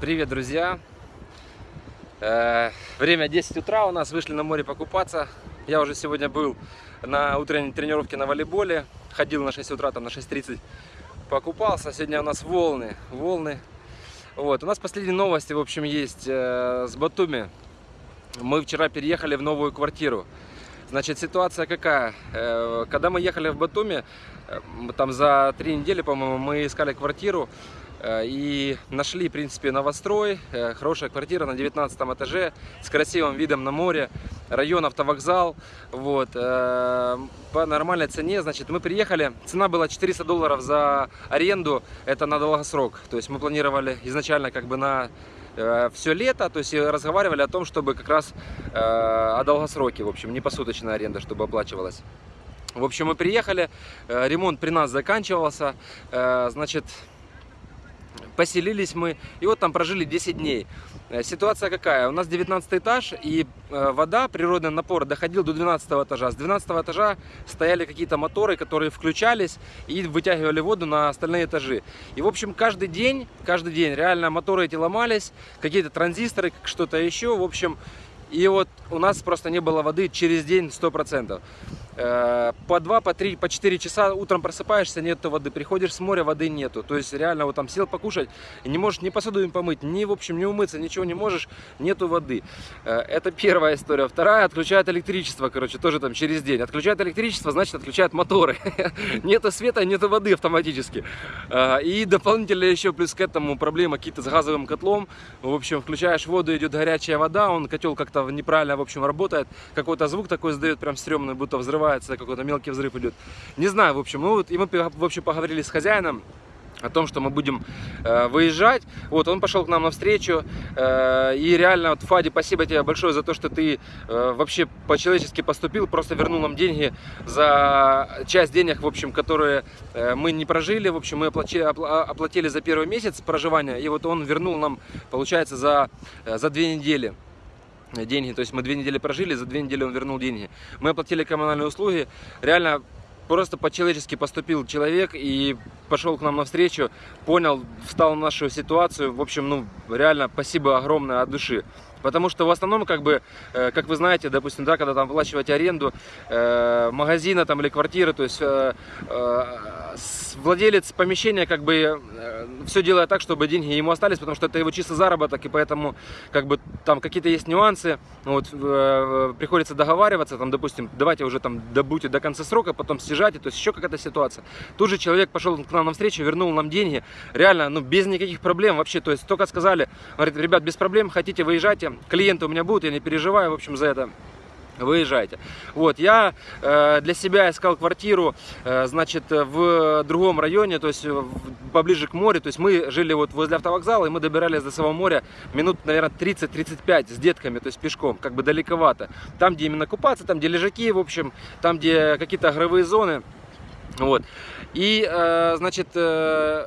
Привет, друзья! Э, Время 10 утра, у нас вышли на море покупаться. Я уже сегодня был на утренней тренировке на волейболе. Ходил на 6 утра, там на 6.30 покупался. Сегодня у нас волны, волны. Вот, у нас последние новости, в общем, есть э, с Батуми. Мы вчера переехали в новую квартиру. Значит, ситуация какая? Э, Когда мы ехали в Батуми, там за три недели, по-моему, мы искали квартиру и нашли, в принципе, новострой. Э, Хорошая квартира на 19 этаже с красивым видом на море. Район автовокзал. Вот. э, По нормальной цене. Значит, мы приехали. Цена была 400 долларов за аренду. Это на долгосрок. То есть мы планировали изначально как бы на все лето, то есть разговаривали о том, чтобы как раз э, о долгосроке, в общем, не посуточная аренда, чтобы оплачивалась. В общем, мы приехали, э, ремонт при нас заканчивался, э, значит, поселились мы, и вот там прожили 10 дней. Э, Ситуация какая? У нас 19 этаж, и э, вода, природный напор доходил до 12 этажа. С 12 этажа стояли какие-то моторы, которые включались и вытягивали воду на остальные этажи. И, в общем, каждый день, каждый день реально моторы эти ломались, какие-то транзисторы, что-то еще, в общем... И вот у нас просто не было воды через день 100%. Э, По 2, по 3, по 4 часа утром просыпаешься, нету воды. Приходишь с моря, воды нету. То есть реально вот там сел покушать, не можешь ни посуду им помыть, ни в общем не умыться, ничего не можешь, нету воды. Э, Это первая история. Вторая, отключают электричество, короче, тоже там через день. Отключают электричество, значит отключают моторы. Нету света, нету воды автоматически. Э, И дополнительно еще плюс к этому проблема какие-то с газовым котлом. В общем, включаешь воду, идет горячая вода, он котел как-то неправильно, в общем, работает. Какой-то звук такой сдает, прям стрёмный, будто взрывается, какой-то мелкий взрыв идет. Не знаю, в общем, ну вот, и мы, в общем, поговорили с хозяином о том, что мы будем э, выезжать. Вот, он пошел к нам навстречу. Э, и реально, вот, Фади, спасибо тебе большое за то, что ты э, вообще по-человечески поступил. Просто вернул нам деньги за часть денег, в общем, которые э, мы не прожили. В общем, мы оплатили, опла- оплатили за первый месяц проживания. И вот он вернул нам, получается, за, э, за две недели деньги. То есть мы две недели прожили, за две недели он вернул деньги. Мы оплатили коммунальные услуги. Реально просто по-человечески поступил человек и пошел к нам навстречу, понял, встал в нашу ситуацию. В общем, ну, реально спасибо огромное от души. Потому что в основном, как бы, э, как вы знаете, допустим, да, когда там оплачиваете аренду э, магазина там, или квартиры, то есть э, э, владелец помещения как бы все делает так, чтобы деньги ему остались, потому что это его чистый заработок, и поэтому как бы там какие-то есть нюансы, вот, э, приходится договариваться, там, допустим, давайте уже там добудьте до конца срока, потом съезжайте, то есть еще какая-то ситуация. Тут же человек пошел к нам навстречу, вернул нам деньги, реально, ну, без никаких проблем вообще, то есть только сказали, говорит, ребят, без проблем, хотите, выезжайте, клиенты у меня будут, я не переживаю, в общем, за это выезжайте. Вот, я э, для себя искал квартиру, э, значит, в другом районе, то есть в- поближе к морю, то есть мы жили вот возле автовокзала, и мы добирались до самого моря минут, наверное, 30-35 с детками, то есть пешком, как бы далековато. Там, где именно купаться, там, где лежаки, в общем, там, где какие-то игровые зоны, вот. И, э, значит, э,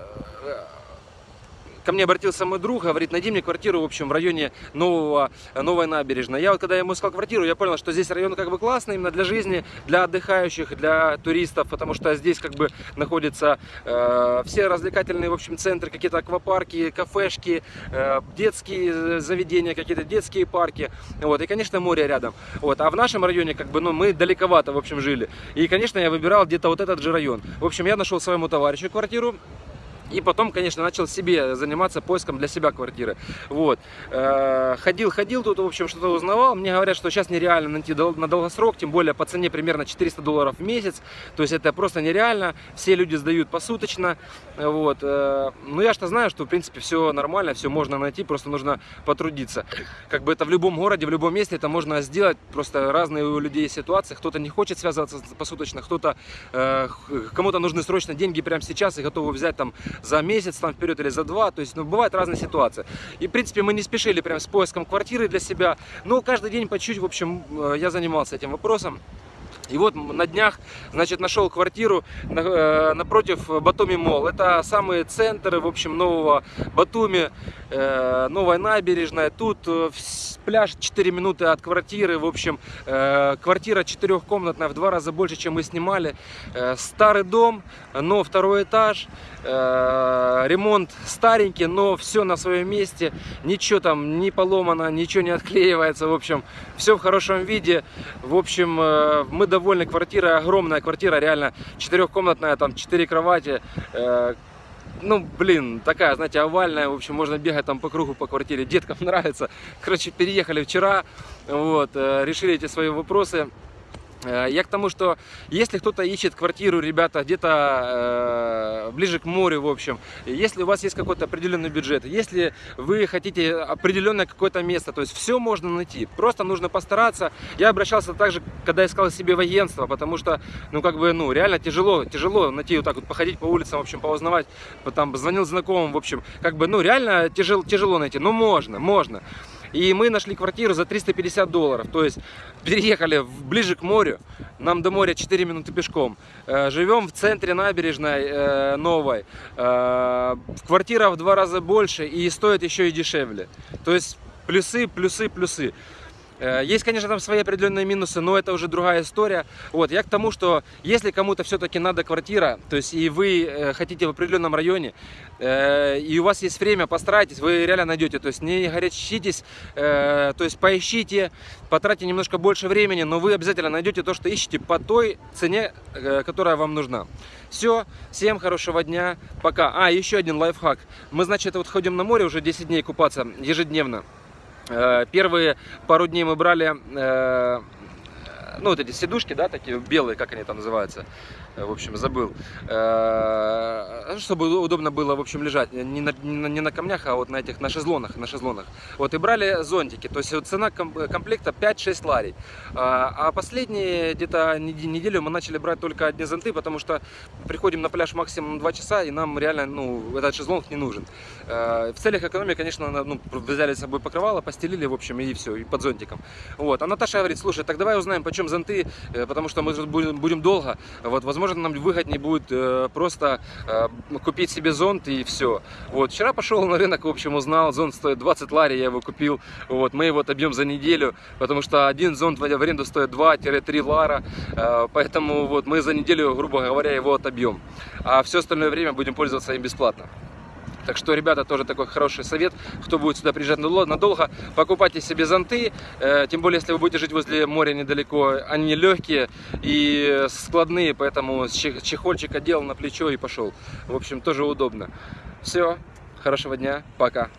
ко мне обратился мой друг, говорит, найди мне квартиру, в общем, в районе нового, новой набережной. Я вот, когда ему искал квартиру, я понял, что здесь район как бы классный именно для жизни, для отдыхающих, для туристов, потому что здесь как бы находятся э, все развлекательные, в общем, центры, какие-то аквапарки, кафешки, э, детские заведения, какие-то детские парки, вот, и, конечно, море рядом. Вот, а в нашем районе, как бы, ну, мы далековато, в общем, жили. И, конечно, я выбирал где-то вот этот же район. В общем, я нашел своему товарищу квартиру, и потом, конечно, начал себе заниматься поиском для себя квартиры. Вот. Э, Ходил, ходил тут, в общем, что-то узнавал. Мне говорят, что сейчас нереально найти на долгосрок, тем более по цене примерно 400 долларов в месяц. То есть это просто нереально. Все люди сдают посуточно. Вот. Э, Но я что знаю, что, в принципе, все нормально, все можно найти, просто нужно потрудиться. Как бы это в любом городе, в любом месте это можно сделать. Просто разные у людей ситуации. Кто-то не хочет связываться посуточно, кто-то э, кому-то нужны срочно деньги прямо сейчас и готовы взять там за месяц там вперед или за два. То есть, ну, бывают разные ситуации. И, в принципе, мы не спешили прям с поиском квартиры для себя. Но каждый день по чуть-чуть, в общем, э, я занимался этим вопросом. И вот на днях, значит, нашел квартиру э, напротив Батуми Мол. Это самые центры, в общем, нового Батуми, э, новая набережная. Тут э, пляж 4 минуты от квартиры. В общем, квартира четырехкомнатная, в два раза больше, чем мы снимали. Старый дом, но второй этаж. Ремонт старенький, но все на своем месте. Ничего там не поломано, ничего не отклеивается. В общем, все в хорошем виде. В общем, мы довольны квартирой. Огромная квартира, реально четырехкомнатная, там 4 кровати. Э, ну, блин, такая, знаете, овальная, в общем, можно бегать там по кругу по квартире, деткам нравится. Короче, переехали вчера, вот, э, решили эти свои вопросы. Э, я к тому, что если кто-то ищет квартиру, ребята, где-то э, ближе к морю, в общем, если у вас есть какой-то определенный бюджет, если вы хотите определенное какое-то место, то есть все можно найти, просто нужно постараться. Я обращался также, когда искал себе в агентство, потому что, ну, как бы, ну, реально тяжело, тяжело найти вот так вот, походить по улицам, в общем, повознавать, потом звонил знакомым, в общем, как бы, ну, реально тяжело, тяжело найти, но можно, можно. И мы нашли квартиру за 350 долларов. То есть переехали ближе к морю. Нам до моря 4 минуты пешком. Э, живем в центре набережной э, новой. Э, квартира в два раза больше и стоит еще и дешевле. То есть плюсы, плюсы, плюсы. Э, есть, конечно, там свои определенные минусы, но это уже другая история. Вот, я к тому, что если кому-то все-таки надо квартира, то есть и вы э, хотите в определенном районе, э, и у вас есть время, постарайтесь, вы реально найдете. То есть не горячитесь, то есть поищите, потратьте немножко больше времени, но вы обязательно найдете то, что ищете по той цене, которая вам нужна. Все, всем хорошего дня, пока. А, еще один лайфхак. Мы, значит, вот ходим на море уже 10 дней купаться ежедневно. Э, первые пару дней мы брали, э, ну, вот эти сидушки, да, такие белые, как они там называются, в общем, забыл. Э, чтобы удобно было, в общем, лежать не на, не на камнях, а вот на этих, на шезлонах, на шезлонах. Вот, и брали зонтики, то есть цена комплекта 5-6 ларей. А, а последние где-то неделю мы начали брать только одни зонты, потому что приходим на пляж максимум 2 часа, и нам реально, ну, этот шезлонг не нужен. Э, в целях экономии, конечно, ну, взяли с собой покрывало, постелили, в общем, и все, и под зонтиком. Вот, а Наташа говорит, слушай, так давай узнаем, почем зонты, э, потому что мы будем долго, вот, возможно, возможно, нам выгоднее будет э, просто э, купить себе зонт и все. Вот, вчера пошел на рынок, в общем, узнал, зонт стоит 20 лари, я его купил, вот, мы его отобьем за неделю, потому что один зонт в аренду стоит 2-3 лара, э, поэтому вот мы за неделю, грубо говоря, его отобьем, а все остальное время будем пользоваться им бесплатно. Так что, ребята, тоже такой хороший совет, кто будет сюда приезжать надолго, покупайте себе зонты, э, тем более, если вы будете жить возле моря недалеко, они легкие и складные, поэтому чехольчик одел на плечо и пошел. В общем, тоже удобно. Все, хорошего дня, пока.